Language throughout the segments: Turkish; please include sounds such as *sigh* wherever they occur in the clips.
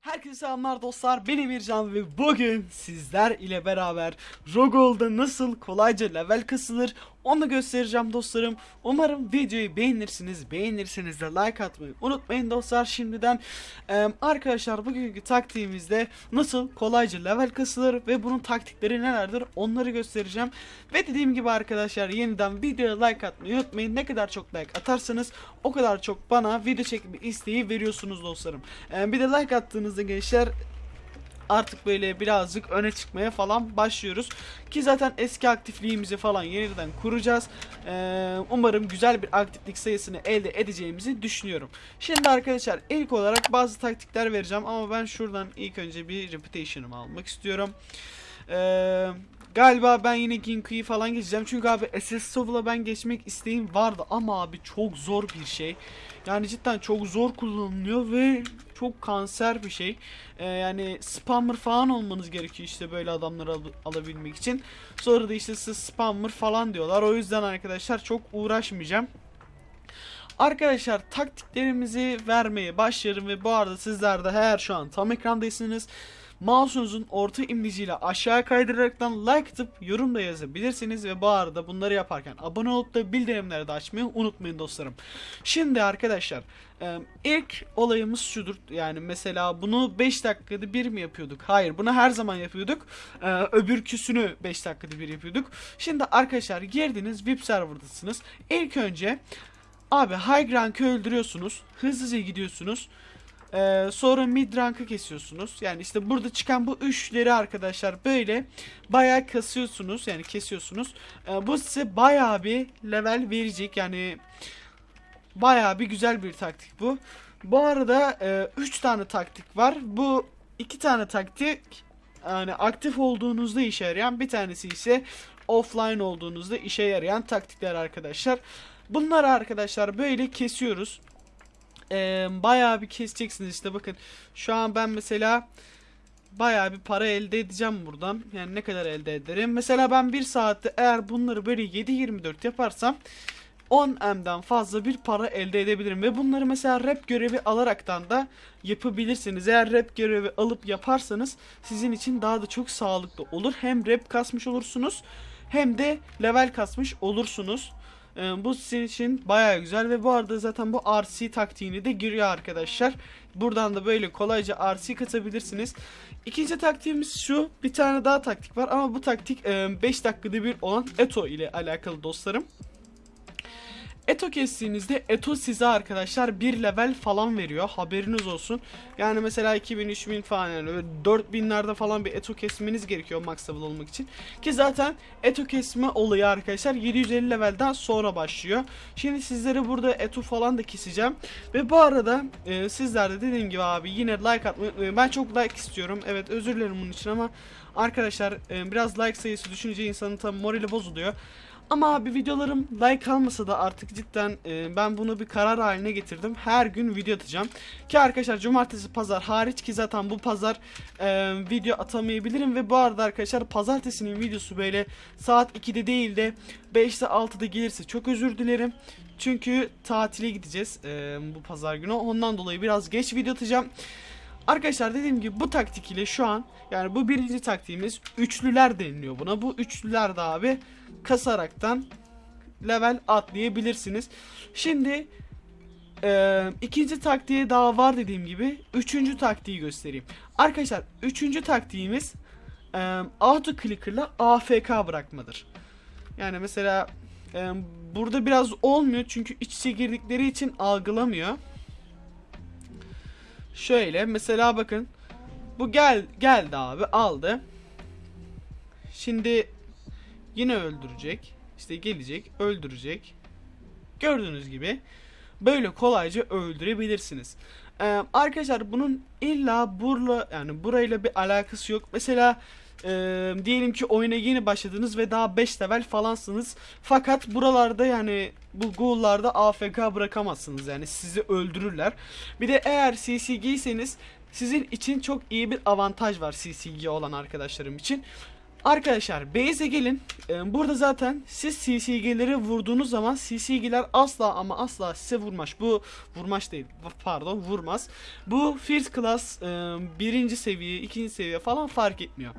Herkese selamlar dostlar. Ben Emircan ve bugün sizler ile beraber Rogol'da nasıl kolayca level kasılır onu göstereceğim dostlarım. Umarım videoyu beğenirsiniz. Beğenirseniz de like atmayı unutmayın dostlar şimdiden. Ee, arkadaşlar bugünkü taktiğimizde nasıl kolayca level kasılır ve bunun taktikleri nelerdir onları göstereceğim. Ve dediğim gibi arkadaşlar yeniden videoya like atmayı unutmayın. Ne kadar çok like atarsanız o kadar çok bana video çekme isteği veriyorsunuz dostlarım. Ee, bir de like attığınızda gençler artık böyle birazcık öne çıkmaya falan başlıyoruz. Ki zaten eski aktifliğimizi falan yeniden kuracağız. Ee, umarım güzel bir aktiflik sayısını elde edeceğimizi düşünüyorum. Şimdi arkadaşlar ilk olarak bazı taktikler vereceğim ama ben şuradan ilk önce bir reputation'ımı almak istiyorum. Eee... Galiba ben yine Ginku'yu falan geçeceğim. Çünkü abi SS ben geçmek isteğim vardı ama abi çok zor bir şey. Yani cidden çok zor kullanılıyor ve çok kanser bir şey. Ee, yani spammer falan olmanız gerekiyor işte böyle adamları al alabilmek için. Sonra da işte siz spammer falan diyorlar. O yüzden arkadaşlar çok uğraşmayacağım. Arkadaşlar taktiklerimizi vermeye başlarım ve bu arada sizler de eğer şu an tam ekrandaysınız mouse'unuzun orta imleciyle aşağı kaydıraraktan like atıp yorum da yazabilirsiniz ve bu arada bunları yaparken abone olup da bildirimleri de açmayı unutmayın dostlarım. Şimdi arkadaşlar ilk olayımız şudur yani mesela bunu 5 dakikada bir mi yapıyorduk? Hayır bunu her zaman yapıyorduk. Öbürküsünü 5 dakikada bir yapıyorduk. Şimdi arkadaşlar girdiniz VIP serverdasınız. İlk önce Abi high rank'ı öldürüyorsunuz. Hızlıca gidiyorsunuz. Ee, sonra mid rank'ı kesiyorsunuz. Yani işte burada çıkan bu üçleri arkadaşlar böyle bayağı kasıyorsunuz. Yani kesiyorsunuz. Ee, bu size bayağı bir level verecek. Yani bayağı bir güzel bir taktik bu. Bu arada 3 e, tane taktik var. Bu iki tane taktik yani aktif olduğunuzda işe yarayan bir tanesi ise offline olduğunuzda işe yarayan taktikler arkadaşlar. Bunları arkadaşlar böyle kesiyoruz. Ee, bayağı bir keseceksiniz işte bakın. Şu an ben mesela bayağı bir para elde edeceğim buradan. Yani ne kadar elde ederim. Mesela ben bir saatte eğer bunları böyle 7-24 yaparsam 10M'den fazla bir para elde edebilirim. Ve bunları mesela rap görevi alaraktan da yapabilirsiniz. Eğer rap görevi alıp yaparsanız sizin için daha da çok sağlıklı olur. Hem rap kasmış olursunuz hem de level kasmış olursunuz. Ee, bu sizin için baya güzel ve bu arada zaten bu RC taktiğini de giriyor arkadaşlar. Buradan da böyle kolayca RC katabilirsiniz. İkinci taktiğimiz şu. Bir tane daha taktik var ama bu taktik 5 dakikada bir olan Eto ile alakalı dostlarım. Eto kestiğinizde Eto size arkadaşlar bir level falan veriyor. Haberiniz olsun. Yani mesela 2000 3000 falan yani 4000'lerde falan bir Eto kesmeniz gerekiyor max level olmak için. Ki zaten Eto kesme olayı arkadaşlar 750 levelden sonra başlıyor. Şimdi sizlere burada Eto falan da keseceğim. Ve bu arada e, sizler de dediğim gibi abi yine like atmayı Ben çok like istiyorum. Evet özür dilerim bunun için ama arkadaşlar e, biraz like sayısı düşünce insanın tam morali bozuluyor. Ama abi videolarım like almasa da artık cidden e, ben bunu bir karar haline getirdim. Her gün video atacağım. Ki arkadaşlar cumartesi pazar hariç ki zaten bu pazar e, video atamayabilirim. Ve bu arada arkadaşlar pazartesinin videosu böyle saat 2'de değil de 5'te 6'da gelirse çok özür dilerim. Çünkü tatile gideceğiz e, bu pazar günü. Ondan dolayı biraz geç video atacağım. Arkadaşlar dediğim gibi bu taktik ile şu an yani bu birinci taktiğimiz üçlüler deniliyor buna. Bu üçlüler de abi kasaraktan level atlayabilirsiniz. Şimdi e, ikinci taktiği daha var dediğim gibi. Üçüncü taktiği göstereyim. Arkadaşlar üçüncü taktiğimiz e, auto clicker'la AFK bırakmadır. Yani mesela e, burada biraz olmuyor çünkü iç içe girdikleri için algılamıyor. Şöyle mesela bakın. Bu gel geldi abi aldı. Şimdi yine öldürecek. İşte gelecek öldürecek. Gördüğünüz gibi böyle kolayca öldürebilirsiniz. Ee, arkadaşlar bunun illa burla yani burayla bir alakası yok. Mesela e, diyelim ki oyuna yeni başladınız ve daha 5 level falansınız. Fakat buralarda yani bu ghoul'larda AFK bırakamazsınız yani sizi öldürürler. Bir de eğer CCG'seniz sizin için çok iyi bir avantaj var CCG olan arkadaşlarım için. Arkadaşlar base'e gelin. Ee, burada zaten siz CCG'leri vurduğunuz zaman CCG'ler asla ama asla size vurmaz. Bu vurmaş değil. Pardon vurmaz. Bu first class e, birinci seviye, ikinci seviye falan fark etmiyor.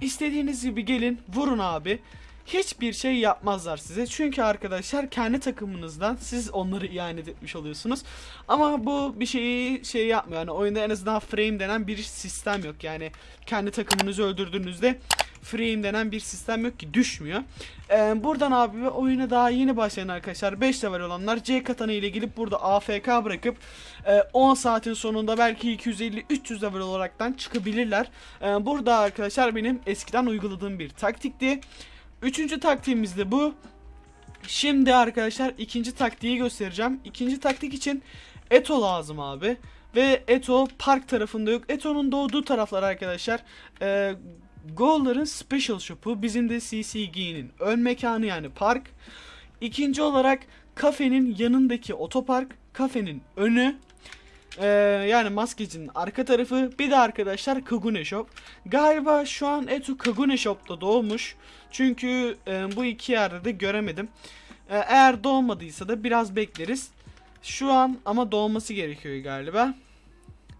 İstediğiniz gibi gelin vurun abi. Hiçbir şey yapmazlar size. Çünkü arkadaşlar kendi takımınızdan siz onları ihanet etmiş oluyorsunuz. Ama bu bir şeyi şey yapmıyor. Yani oyunda en azından frame denen bir sistem yok. Yani kendi takımınızı öldürdüğünüzde frame denen bir sistem yok ki düşmüyor. Ee, buradan abi oyuna daha yeni başlayan arkadaşlar 5 level olanlar C katana ile gelip burada AFK bırakıp e, 10 saatin sonunda belki 250-300 level olaraktan çıkabilirler. Ee, burada arkadaşlar benim eskiden uyguladığım bir taktikti. Üçüncü taktiğimiz de bu. Şimdi arkadaşlar ikinci taktiği göstereceğim. İkinci taktik için Eto lazım abi. Ve Eto park tarafında yok. Eto'nun doğduğu taraflar arkadaşlar. E, Goal'ların Special Shop'u. Bizim de CCG'nin ön mekanı yani park. İkinci olarak kafenin yanındaki otopark. Kafenin önü. Ee, yani maskecinin arka tarafı bir de arkadaşlar Kagune Shop. Galiba şu an Etu Kagune Shop'ta doğmuş. Çünkü e, bu iki yerde de göremedim. E, eğer doğmadıysa da biraz bekleriz. Şu an ama doğması gerekiyor galiba.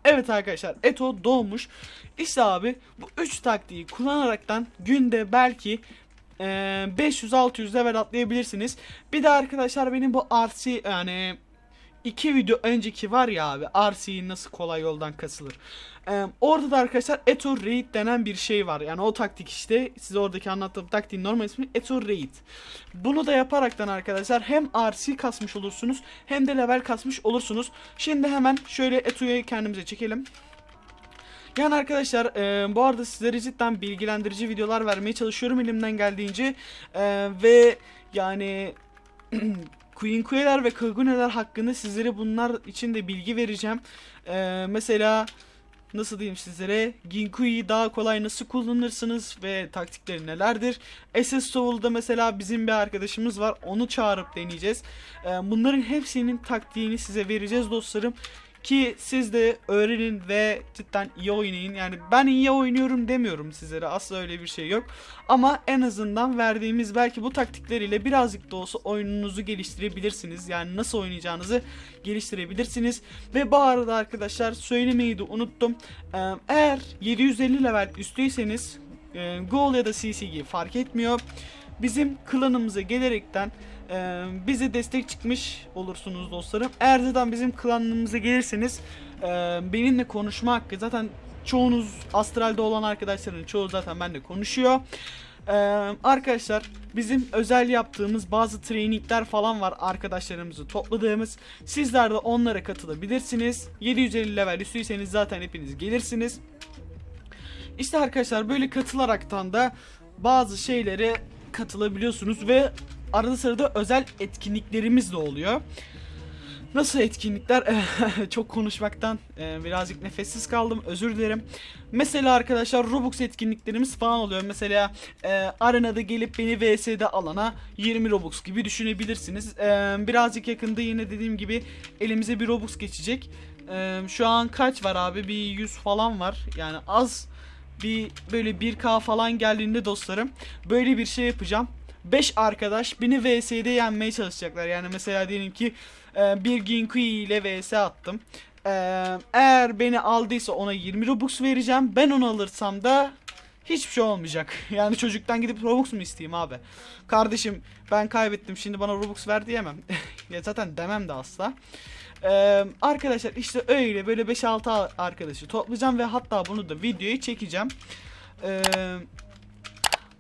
Evet arkadaşlar Eto doğmuş. İşte abi bu 3 taktiği kullanaraktan günde belki e, 500-600 level atlayabilirsiniz. Bir de arkadaşlar benim bu RC yani iki video önceki var ya abi RC'yi nasıl kolay yoldan kasılır. Ee, orada da arkadaşlar Eto Raid denen bir şey var. Yani o taktik işte size oradaki anlattığım taktiğin normal ismi Eto Raid. Bunu da yaparaktan arkadaşlar hem RC kasmış olursunuz hem de level kasmış olursunuz. Şimdi hemen şöyle Eto'yu kendimize çekelim. Yani arkadaşlar e, bu arada sizlere cidden bilgilendirici videolar vermeye çalışıyorum elimden geldiğince. E, ve yani *clears throat* Queen Queen'ler ve Kagune'ler hakkında sizlere bunlar için de bilgi vereceğim. Ee, mesela nasıl diyeyim sizlere Ginkui'yi daha kolay nasıl kullanırsınız ve taktikleri nelerdir? SS Soul'da mesela bizim bir arkadaşımız var onu çağırıp deneyeceğiz. Ee, bunların hepsinin taktiğini size vereceğiz dostlarım. Ki siz de öğrenin ve cidden iyi oynayın. Yani ben iyi oynuyorum demiyorum sizlere. Asla öyle bir şey yok. Ama en azından verdiğimiz belki bu taktikleriyle birazcık da olsa oyununuzu geliştirebilirsiniz. Yani nasıl oynayacağınızı geliştirebilirsiniz. Ve bu arada arkadaşlar söylemeyi de unuttum. Ee, eğer 750 level üstüyseniz e, Goal ya da CCG fark etmiyor. Bizim klanımıza gelerekten e, bize destek çıkmış olursunuz dostlarım. Eğer zaten bizim klanımıza gelirseniz e, benimle konuşma hakkı zaten çoğunuz astralde olan arkadaşların çoğu zaten benimle konuşuyor. Ee, arkadaşlar bizim özel yaptığımız bazı trainingler falan var arkadaşlarımızı topladığımız. Sizler de onlara katılabilirsiniz. 750 level üstüyseniz zaten hepiniz gelirsiniz. İşte arkadaşlar böyle katılaraktan da bazı şeylere katılabiliyorsunuz ve arada sırada özel etkinliklerimiz de oluyor. Nasıl etkinlikler? *laughs* Çok konuşmaktan e, birazcık nefessiz kaldım. Özür dilerim. Mesela arkadaşlar Robux etkinliklerimiz falan oluyor. Mesela e, arenada gelip beni VS'de alana 20 Robux gibi düşünebilirsiniz. E, birazcık yakında yine dediğim gibi elimize bir Robux geçecek. E, şu an kaç var abi? Bir 100 falan var. Yani az bir böyle 1K falan geldiğinde dostlarım böyle bir şey yapacağım. 5 arkadaş beni VS'de yenmeye çalışacaklar. Yani mesela diyelim ki e, bir Ginkui ile VS attım. E, eğer beni aldıysa ona 20 Robux vereceğim. Ben onu alırsam da hiçbir şey olmayacak. *laughs* Yani çocuktan gidip Robux mu isteyeyim abi? Kardeşim ben kaybettim şimdi bana Robux ver diyemem. *laughs* ya zaten demem de asla. Ee, arkadaşlar işte öyle böyle 5-6 arkadaşı toplayacağım ve hatta bunu da videoyu çekeceğim. Ee,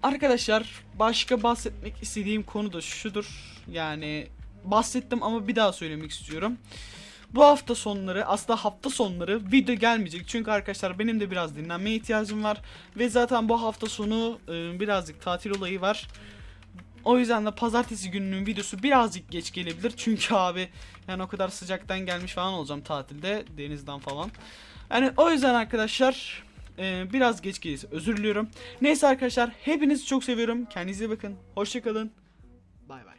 arkadaşlar başka bahsetmek istediğim konu da şudur. Yani bahsettim ama bir daha söylemek istiyorum. Bu hafta sonları aslında hafta sonları video gelmeyecek. Çünkü arkadaşlar benim de biraz dinlenmeye ihtiyacım var. Ve zaten bu hafta sonu e, birazcık tatil olayı var. O yüzden de pazartesi gününün videosu birazcık geç gelebilir. Çünkü abi yani o kadar sıcaktan gelmiş falan olacağım tatilde denizden falan. Yani o yüzden arkadaşlar e, biraz geç gelirse özür diliyorum. Neyse arkadaşlar hepinizi çok seviyorum. Kendinize bakın. Hoşçakalın. Bay bay.